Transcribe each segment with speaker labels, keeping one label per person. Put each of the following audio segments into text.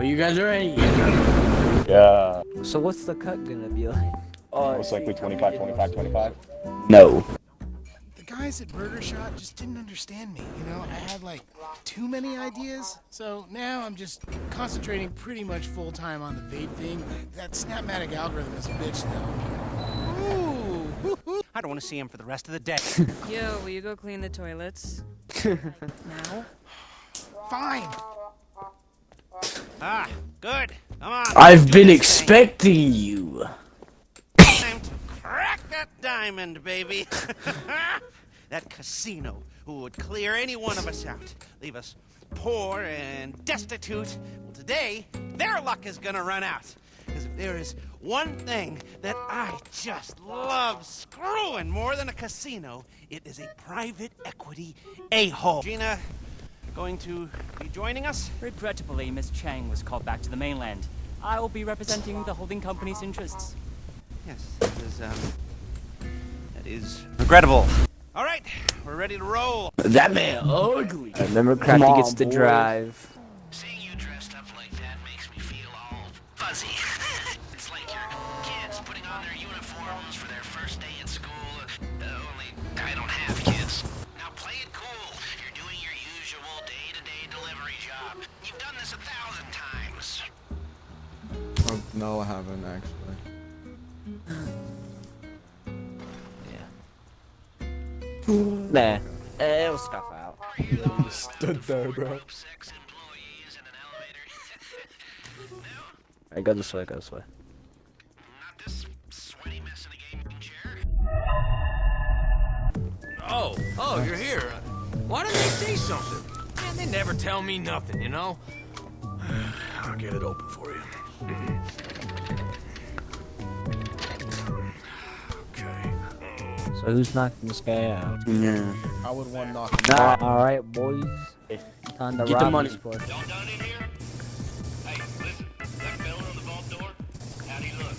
Speaker 1: Are you guys ready?
Speaker 2: Yeah.
Speaker 3: So what's the cut gonna be like?
Speaker 1: Uh,
Speaker 2: Most likely 25, 25, 25.
Speaker 1: No.
Speaker 4: The guys at Burger Shot just didn't understand me, you know? I had like too many ideas, so now I'm just concentrating pretty much full time on the vape thing. That Snapmatic algorithm is a bitch, though. Ooh,
Speaker 5: I don't want to see him for the rest of the day.
Speaker 6: Yo, will you go clean the toilets? now?
Speaker 4: fine.
Speaker 5: Ah, good. Come on.
Speaker 1: I've been expecting you.
Speaker 5: Time to crack that diamond, baby. that casino who would clear any one of us out, leave us poor and destitute. Well, today, their luck is gonna run out. Because if there is one thing that I just love screwing more than a casino, it is a private equity a-hole. Gina, going to be joining us?
Speaker 7: Regrettably, Miss Cheng was called back to the mainland. I will be representing the holding company's interests.
Speaker 5: Yes, that is, um, that is regrettable. All right, we're ready to roll.
Speaker 1: That man ugly.
Speaker 3: Remember,
Speaker 1: Come
Speaker 3: Crafty gets to drive.
Speaker 8: Job. You've done this a thousand times.
Speaker 9: Oh, no, I haven't actually. Yeah.
Speaker 3: nah. Eh, It'll scuff out.
Speaker 9: Stood there, bro.
Speaker 8: Six employees in an elevator.
Speaker 3: Alright, go this way, go this way.
Speaker 8: Not this sweaty mess in a gaming chair.
Speaker 10: Oh, oh, you're here. Why didn't they say something? Man, they never tell me nothing, you know? I'll get it open for you. Okay.
Speaker 3: So who's knocking this guy out?
Speaker 1: Yeah.
Speaker 9: I would want to knock him
Speaker 3: Nah. Alright, boys. Time to
Speaker 1: Get the money.
Speaker 3: this place.
Speaker 8: Y'all done in here? Hey, listen, that fella on the vault door, how'd he look?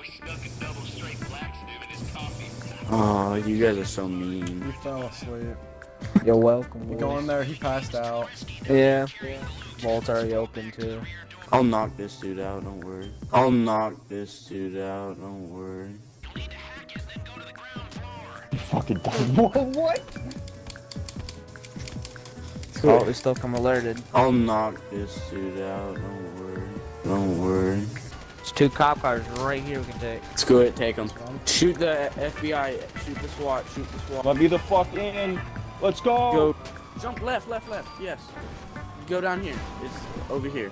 Speaker 8: We stuck a double straight laxative in his coffee.
Speaker 1: Oh, you guys are so mean.
Speaker 9: You fell asleep.
Speaker 3: You're welcome,
Speaker 9: We
Speaker 3: boys.
Speaker 9: go in there, he passed out.
Speaker 3: Yeah. Vault's already open, too.
Speaker 1: I'll knock this dude out, don't worry. I'll knock this dude out, don't worry.
Speaker 8: You'll need to hack it, then go to the ground.
Speaker 2: Fucking done. what?
Speaker 3: Oh, we still come alerted.
Speaker 1: I'll knock this dude out, don't worry. Don't worry.
Speaker 3: There's two cop cars right here we can take.
Speaker 1: Let's go ahead, take him. Shoot the FBI, shoot the SWAT, shoot the SWAT.
Speaker 2: Let me the fuck in. Let's go.
Speaker 1: Go. Jump left, left, left, yes. Go down here. It's over here.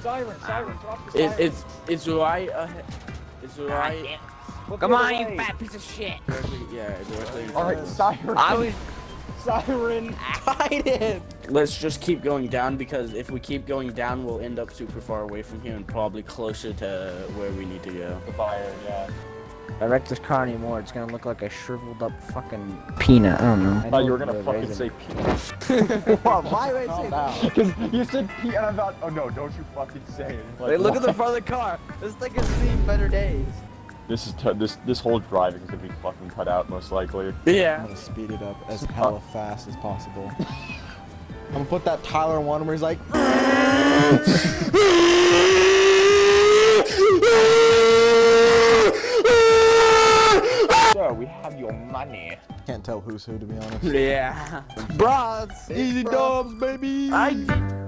Speaker 2: Siren, ah. siren, drop the
Speaker 1: It,
Speaker 2: siren.
Speaker 1: it's, it's right ahead. It's right.
Speaker 2: Look
Speaker 3: Come on,
Speaker 2: other
Speaker 3: you
Speaker 2: way.
Speaker 3: fat piece of shit.
Speaker 1: Directly, yeah, directly.
Speaker 2: Alright, siren.
Speaker 3: I was
Speaker 2: Siren. Ah. Fight him.
Speaker 1: Let's just keep going down because if we keep going down, we'll end up super far away from here and probably closer to where we need to go.
Speaker 2: The fire, yeah.
Speaker 3: If I wreck this car anymore, it's gonna look like a shriveled up fucking peanut. I don't know.
Speaker 2: I thought you were gonna fucking
Speaker 3: raisin.
Speaker 2: say peanut.
Speaker 3: Why would I say that?
Speaker 2: Because you said pea and I thought, oh no, don't you fucking say it. Like,
Speaker 3: Wait, look at the front of the car. This thing has seen better days.
Speaker 2: This is t this this whole driving is gonna be fucking cut out most likely. Yeah.
Speaker 9: I'm
Speaker 1: Yeah.
Speaker 9: gonna speed it up as hella fast as possible. I'm gonna put that Tyler one where he's like, tell who's who to be honest.
Speaker 1: Yeah.
Speaker 3: Bros.
Speaker 9: Easy dubs, baby.
Speaker 1: I